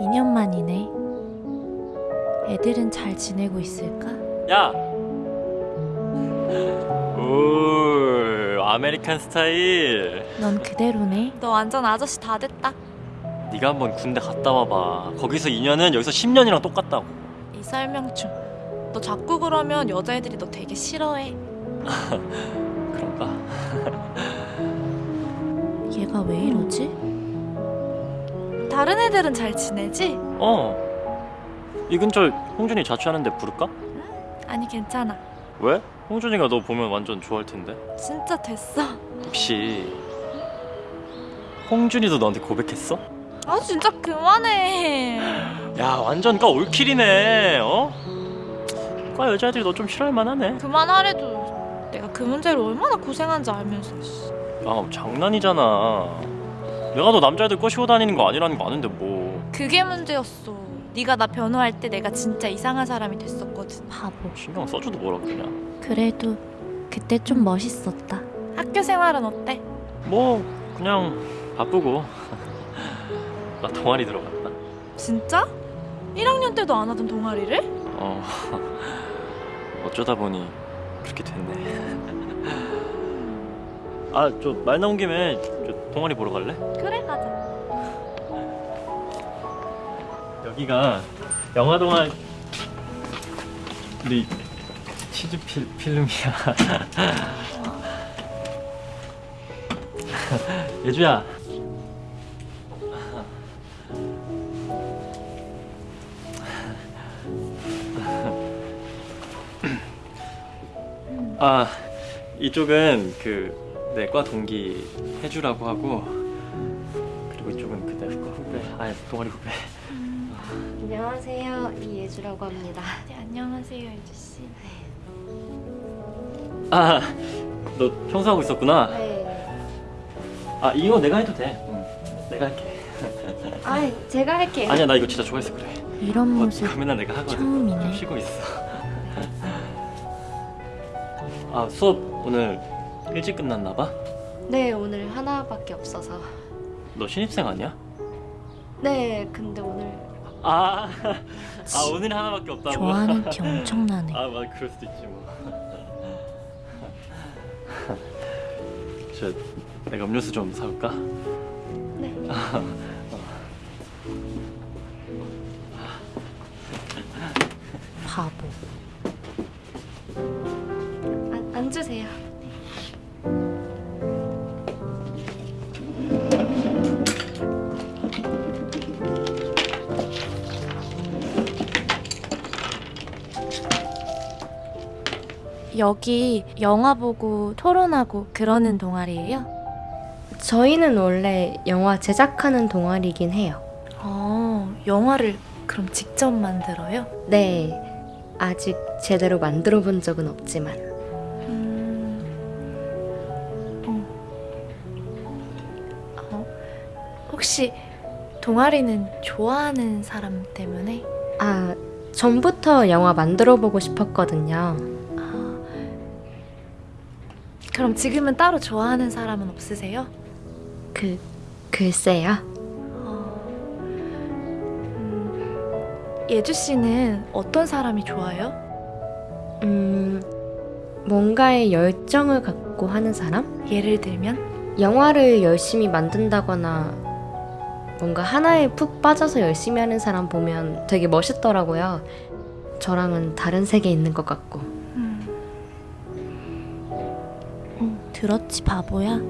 2년 만이네. 애들은 잘 지내고 있을까? 야! 오, American 스타일. 넌 그대로네. 너 완전 아저씨 다 됐다. 네가 한번 군대 갔다 와봐. 거기서 2년은 여기서 10년이랑 똑같다고. 이 설명충. 너 자꾸 그러면 여자애들이 너 되게 싫어해. 그런가? 얘가 왜 이러지? 다른 애들은 잘 지내지? 어. 이 근처 홍준이 자취하는데 부를까? 아니 괜찮아. 왜? 홍준이가 너 보면 완전 좋아할 텐데. 진짜 됐어. 혹시 홍준이도 너한테 고백했어? 아 진짜 그만해. 야 완전 까 올킬이네. 어? 과 여자애들이 너 좀 싫어할 만하네. 그만하래도 내가 그 문제로 얼마나 고생한지 알면서. 씨. 아 장난이잖아. 내가 너 남자애들 꼬시고 다니는 거 아니라는 거 아는데 뭐. 그게 문제였어. 네가 나 변호할 때 내가 진짜 이상한 사람이 됐었거든. 바보. 신경 써줘도 뭐라 그러냐. 그래도 그때 좀 멋있었다. 학교 생활은 어때? 뭐 그냥 바쁘고. 나 동아리 들어갔다. 진짜? 1학년 때도 안 하던 동아리를? 어 어쩌다 보니 그렇게 됐네. 아 저 말 나온 김에 저 동아리 보러 갈래? 그래 가자. 여기가 영화 동아리 치즈 필, 필름이야. 예주야. 아 이쪽은 그 내과 동기 해주라고 하고 그리고 이쪽은 그내 과 후배 아 동아리 후배 안녕하세요. 이예주라고 합니다. 네, 안녕하세요 예주 씨. 아너 청소하고 있었구나 네. 아 이거 내가 해도 돼 응, 내가 할게 아, 제가 할게요. 아니야 나 이거 진짜 좋아해서 그래 이런 어, 모습 맨날 내가 하거든 처음이네. 좀 쉬고 있어 아 수업 오늘 일찍 끝났나 봐? 네, 오늘 하나밖에 없어서. 너 신입생 아니야? 네, 근데 오늘 아, 아 오늘 하나밖에 없다고? 좋아하는 티 엄청나네. 아 맞아 그럴 수도 있지 뭐. 저 내가 음료수 좀 사올까? 네. 여기 영화 보고 토론하고 그러는 동아리예요? 저희는 원래 영화 제작하는 동아리긴 해요. 어 영화를 그럼 직접 만들어요? 네. 아직 제대로 만들어 본 적은 없지만. 음. 어. 어. 혹시 동아리는 좋아하는 사람 때문에? 아, 전부터 영화 만들어 보고 싶었거든요. 아. 그럼 지금은 따로 좋아하는 사람은 없으세요? 그, 글쎄요. 어. 음, 예주 씨는 어떤 사람이 좋아요? 음, 뭔가에 열정을 갖고 하는 사람? 예를 들면? 영화를 열심히 만든다거나 뭔가 하나에 푹 빠져서 열심히 하는 사람 보면 되게 멋있더라고요. 저랑은 다른 세계에 있는 것 같고. 들었지 바보야.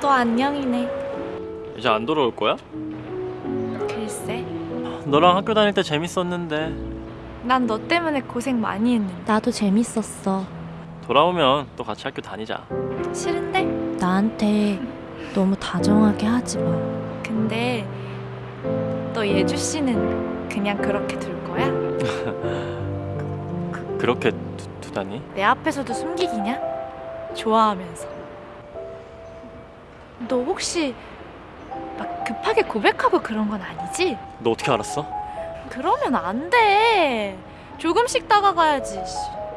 또 안녕이네. 이제 안 돌아올 거야? 글쎄. 너랑 학교 다닐 때 재밌었는데 난 너 때문에 고생 많이 했는데. 나도 재밌었어. 돌아오면 또 같이 학교 다니자. 싫은데? 나한테 너무 다정하게 하지 마. 근데 너 예주 씨는 그냥 그렇게 둘 거야? 그, 그렇게 두, 두다니? 내 앞에서도 숨기기냐? 좋아하면서. 너 혹시 막 급하게 고백하고 그런 건 아니지? 너 어떻게 알았어? 그러면 안 돼. 조금씩 다가가야지. 씨.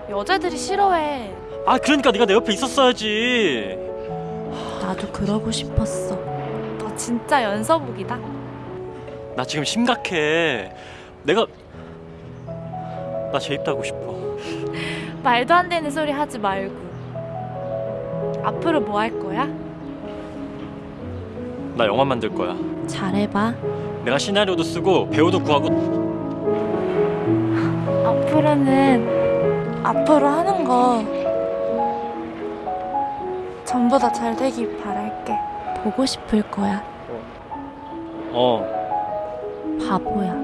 여자들이 싫어해. 아 그러니까 네가 내 옆에 있었어야지. 나도 나도 그러고 싶었어. 너 진짜 연서복이다. 나 지금 심각해. 내가 나 재입다고 싶어. 말도 안 되는 소리 하지 말고. 앞으로 뭐 할 거야? 나 영화 만들 거야. 잘해봐. 내가 시나리오도 쓰고 배우도 구하고 앞으로는 앞으로 하는 거 전부 다 잘 되길 바랄게. 보고 싶을 거야. 어 바보야.